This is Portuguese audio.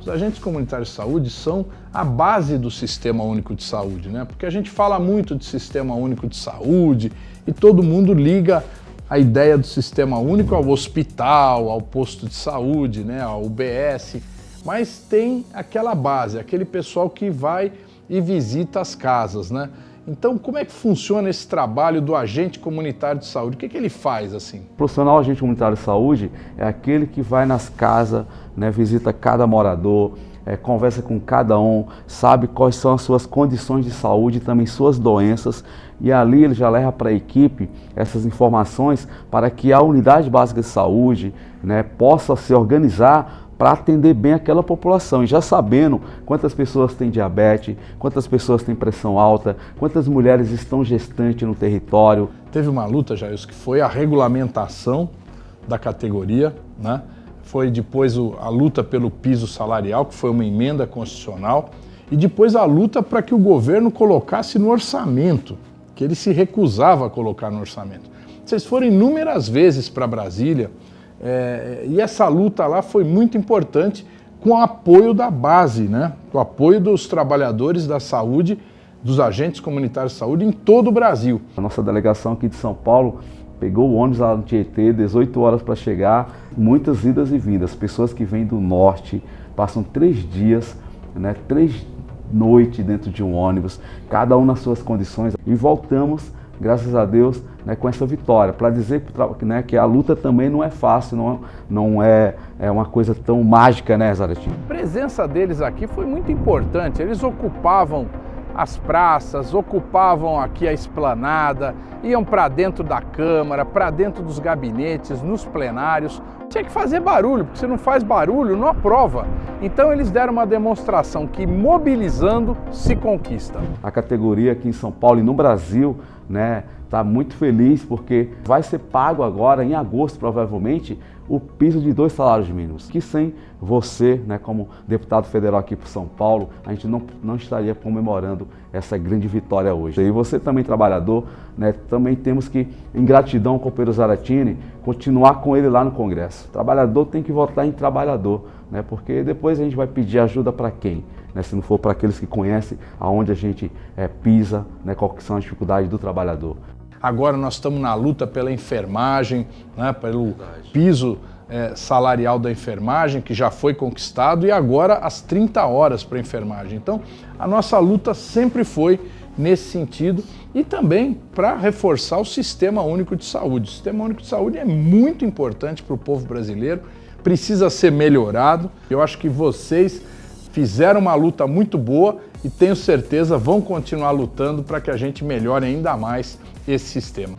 Os agentes comunitários de saúde são a base do Sistema Único de Saúde, né? Porque a gente fala muito de Sistema Único de Saúde e todo mundo liga a ideia do Sistema Único ao hospital, ao posto de saúde, né, ao UBS, mas tem aquela base, aquele pessoal que vai e visita as casas, né? Então, como é que funciona esse trabalho do agente comunitário de saúde? O que, é que ele faz assim? O profissional agente comunitário de saúde é aquele que vai nas casas, né, visita cada morador, é, conversa com cada um, sabe quais são as suas condições de saúde, também suas doenças, e ali ele já leva para a equipe essas informações para que a unidade básica de saúde né, possa se organizar para atender bem aquela população. E já sabendo quantas pessoas têm diabetes, quantas pessoas têm pressão alta, quantas mulheres estão gestantes no território. Teve uma luta, Jair, que foi a regulamentação da categoria, né? foi depois a luta pelo piso salarial, que foi uma emenda constitucional, e depois a luta para que o governo colocasse no orçamento, que ele se recusava a colocar no orçamento. Vocês foram inúmeras vezes para Brasília, é, e essa luta lá foi muito importante com o apoio da base, né? com o apoio dos trabalhadores da saúde, dos agentes comunitários de saúde em todo o Brasil. A nossa delegação aqui de São Paulo pegou o ônibus lá no Tietê, 18 horas para chegar, muitas idas e vindas, pessoas que vêm do norte, passam três dias, né, três noites dentro de um ônibus, cada um nas suas condições, e voltamos graças a Deus, né, com essa vitória, para dizer né, que a luta também não é fácil, não, não é, é uma coisa tão mágica, né, Zaratinho? A presença deles aqui foi muito importante, eles ocupavam as praças, ocupavam aqui a esplanada, iam para dentro da Câmara, para dentro dos gabinetes, nos plenários. Tinha que fazer barulho, porque se não faz barulho, não aprova. Então eles deram uma demonstração que mobilizando se conquista. A categoria aqui em São Paulo e no Brasil, né, está muito feliz porque vai ser pago agora, em agosto provavelmente, o piso de dois salários mínimos. Que sem você, né, como deputado federal aqui para São Paulo, a gente não, não estaria comemorando essa grande vitória hoje. E você também, trabalhador, né, também temos que, em gratidão ao companheiro Zaratini, continuar com ele lá no Congresso. O trabalhador tem que votar em trabalhador, né, porque depois a gente vai pedir ajuda para quem? Né, se não for para aqueles que conhecem aonde a gente é, pisa, né, quais são as dificuldades do trabalhador. Agora nós estamos na luta pela enfermagem, né, pelo piso é, salarial da enfermagem, que já foi conquistado, e agora as 30 horas para a enfermagem. Então, a nossa luta sempre foi nesse sentido e também para reforçar o Sistema Único de Saúde. O Sistema Único de Saúde é muito importante para o povo brasileiro, precisa ser melhorado. Eu acho que vocês fizeram uma luta muito boa e tenho certeza vão continuar lutando para que a gente melhore ainda mais esse sistema.